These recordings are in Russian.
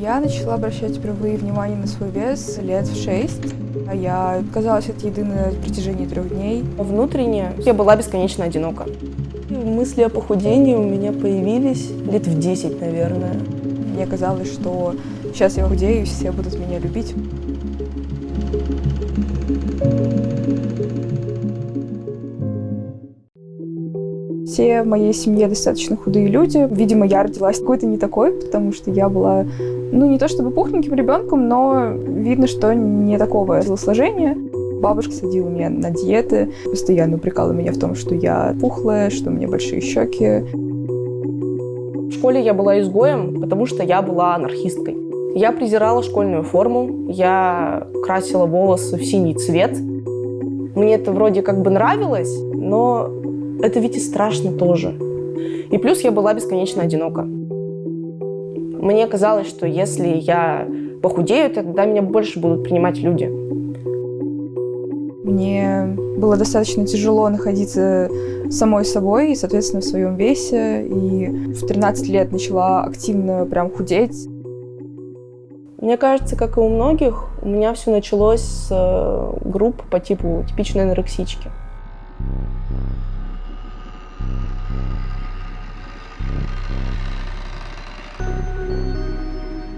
Я начала обращать впервые внимание на свой вес лет в шесть. Я отказалась от еды на протяжении трех дней. Внутренне я была бесконечно одинока. Мысли о похудении у меня появились лет в 10, наверное. Мне казалось, что сейчас я худею, все будут меня любить. Все в моей семье достаточно худые люди. Видимо, я родилась какой-то не такой, потому что я была, ну, не то чтобы пухленьким ребенком, но видно, что не такого телосложения. Бабушка садила меня на диеты, постоянно упрекала меня в том, что я пухлая, что у меня большие щеки. В школе я была изгоем, потому что я была анархисткой. Я презирала школьную форму, я красила волосы в синий цвет. Мне это вроде как бы нравилось, но это ведь и страшно тоже. И плюс я была бесконечно одинока. Мне казалось, что если я похудею, тогда меня больше будут принимать люди. Мне было достаточно тяжело находиться самой собой и, соответственно, в своем весе. И в 13 лет начала активно прям худеть. Мне кажется, как и у многих, у меня все началось с э, групп по типу типичной анорексички.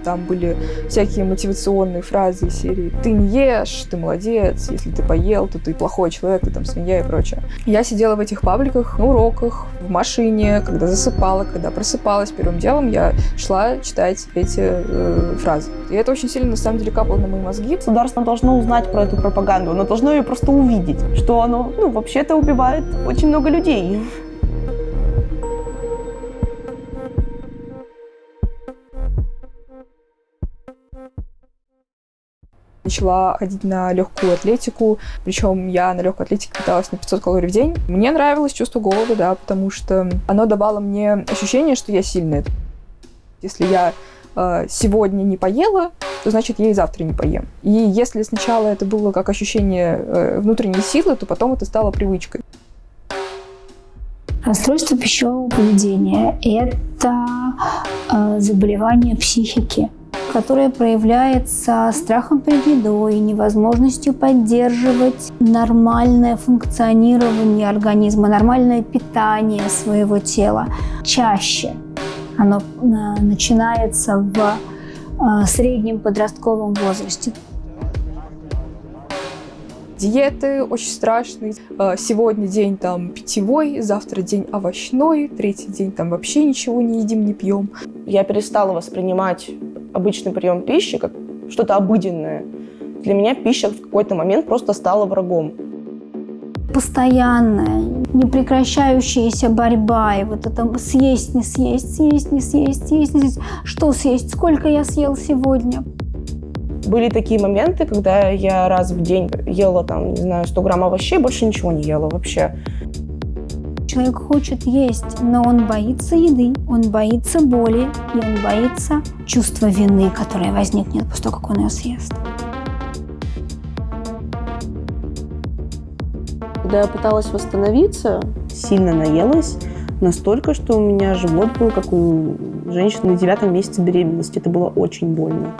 Там были всякие мотивационные фразы из серии «ты не ешь, ты молодец, если ты поел, то ты плохой человек, ты там свинья» и прочее. Я сидела в этих пабликах на уроках, в машине, когда засыпала, когда просыпалась. Первым делом я шла читать эти э, фразы. И это очень сильно, на самом деле, капало на мои мозги. Государство должно узнать про эту пропаганду, оно должно ее просто увидеть, что оно, ну, вообще-то убивает очень много людей. Начала ходить на легкую атлетику, причем я на легкой атлетике питалась на 500 калорий в день. Мне нравилось чувство голода, да, потому что оно давало мне ощущение, что я сильная. Если я э, сегодня не поела, то значит я и завтра не поем. И если сначала это было как ощущение э, внутренней силы, то потом это стало привычкой. Расстройство пищевого поведения – это э, заболевание психики которое проявляется страхом перед едой, невозможностью поддерживать нормальное функционирование организма, нормальное питание своего тела. Чаще оно э, начинается в э, среднем подростковом возрасте. Диеты очень страшные. Э, сегодня день там питьевой, завтра день овощной, третий день там вообще ничего не едим, не пьем. Я перестала воспринимать обычный прием пищи как что-то обыденное. Для меня пища в какой-то момент просто стала врагом. Постоянная, непрекращающаяся борьба, и вот это съесть, не съесть, съесть, не съесть, съесть, не съесть. Что съесть? Сколько я съел сегодня? Были такие моменты, когда я раз в день ела, там, не знаю, 100 грамм овощей, больше ничего не ела вообще. Человек хочет есть, но он боится еды, он боится боли, и он боится чувства вины, которое возникнет после того, как он ее съест. Когда я пыталась восстановиться, сильно наелась, настолько, что у меня живот был, как у женщины на девятом месяце беременности. Это было очень больно.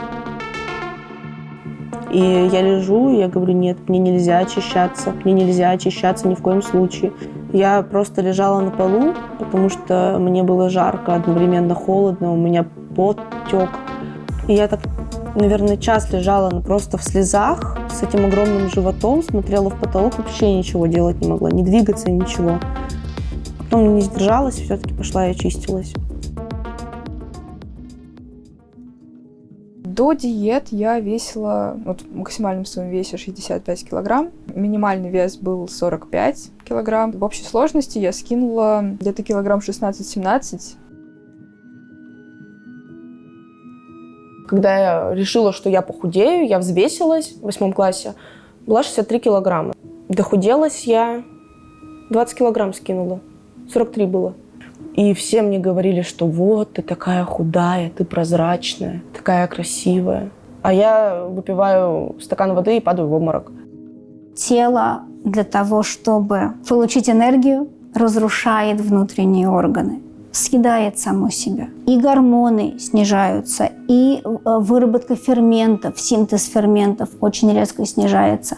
И я лежу, и я говорю, нет, мне нельзя очищаться, мне нельзя очищаться ни в коем случае. Я просто лежала на полу, потому что мне было жарко, одновременно холодно, у меня пот тек. И я так, наверное, час лежала просто в слезах с этим огромным животом, смотрела в потолок, вообще ничего делать не могла, не двигаться, ничего. Потом не сдержалась, все-таки пошла и очистилась. До диет я весила вот, в максимальном своем весе 65 килограмм. Минимальный вес был 45 килограмм. В общей сложности я скинула где-то килограмм 16-17. Когда я решила, что я похудею, я взвесилась в восьмом классе, была 63 килограмма. Дохуделась я, 20 килограмм скинула, 43 было. И все мне говорили, что вот, ты такая худая, ты прозрачная, такая красивая. А я выпиваю стакан воды и падаю в обморок. Тело для того, чтобы получить энергию, разрушает внутренние органы. съедает само себя. И гормоны снижаются, и э, выработка ферментов, синтез ферментов очень резко снижается.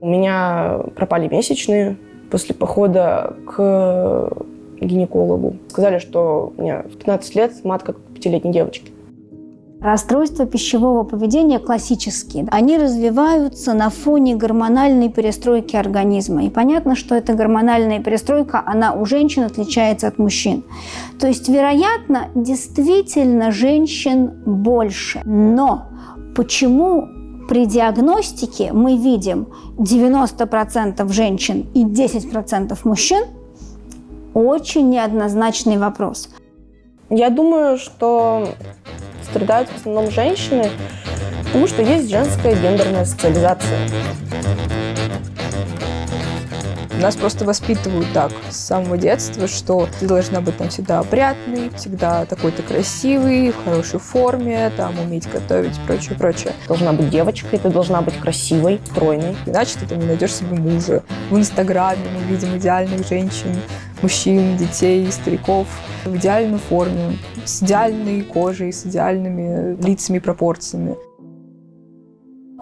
У меня пропали месячные после похода к гинекологу. Сказали, что меня в 15 лет матка как пятилетней девочки. Расстройства пищевого поведения классические. Они развиваются на фоне гормональной перестройки организма. И понятно, что эта гормональная перестройка, она у женщин отличается от мужчин. То есть, вероятно, действительно женщин больше. Но почему при диагностике мы видим 90% женщин и 10% мужчин, очень неоднозначный вопрос. Я думаю, что страдают в основном женщины, потому что есть женская гендерная социализация. Нас просто воспитывают так с самого детства, что ты должна быть там всегда опрятной, всегда такой-то красивый, в хорошей форме, там уметь готовить и прочее, прочее. Должна быть девочкой, ты должна быть красивой, стройной. Иначе ты там не найдешь себе мужа. В Инстаграме мы видим идеальных женщин, мужчин, детей, стариков в идеальной форме, с идеальной кожей, с идеальными лицами, пропорциями.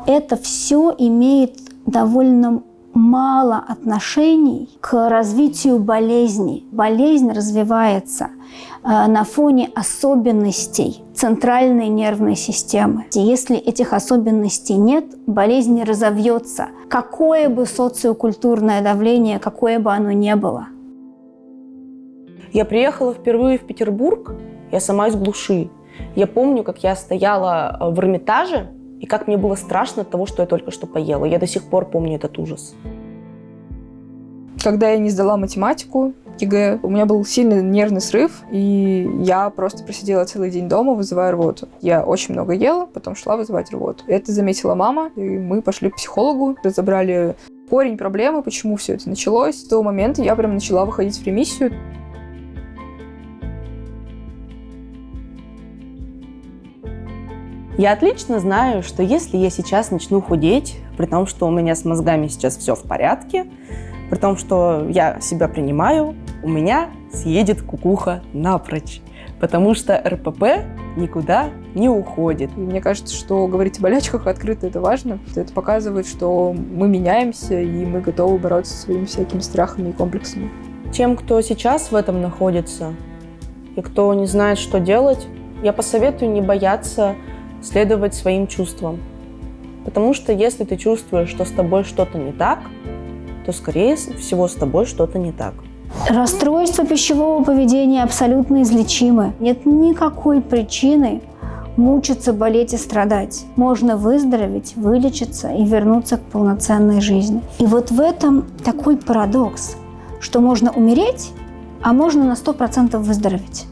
Это все имеет довольно мало отношений к развитию болезни. Болезнь развивается э, на фоне особенностей центральной нервной системы. Если этих особенностей нет, болезнь не разовьется. Какое бы социокультурное давление, какое бы оно ни было. Я приехала впервые в Петербург, я сама из глуши. Я помню, как я стояла э, в Эрмитаже, и как мне было страшно от того, что я только что поела. Я до сих пор помню этот ужас. Когда я не сдала математику, ЕГЭ, у меня был сильный нервный срыв, и я просто просидела целый день дома, вызывая рвоту. Я очень много ела, потом шла вызывать рвоту. Это заметила мама, и мы пошли к психологу, разобрали корень проблемы, почему все это началось. С того момента я прям начала выходить в ремиссию. Я отлично знаю, что если я сейчас начну худеть, при том, что у меня с мозгами сейчас все в порядке, при том, что я себя принимаю, у меня съедет кукуха напрочь. Потому что РПП никуда не уходит. И мне кажется, что говорить о болячках открыто это важно. Это показывает, что мы меняемся, и мы готовы бороться со своими всякими страхами и комплексами. Тем, кто сейчас в этом находится, и кто не знает, что делать, я посоветую не бояться следовать своим чувствам. Потому что если ты чувствуешь, что с тобой что-то не так, то, скорее всего, с тобой что-то не так. Расстройство пищевого поведения абсолютно излечимы. Нет никакой причины мучиться, болеть и страдать. Можно выздороветь, вылечиться и вернуться к полноценной жизни. И вот в этом такой парадокс, что можно умереть, а можно на 100% выздороветь.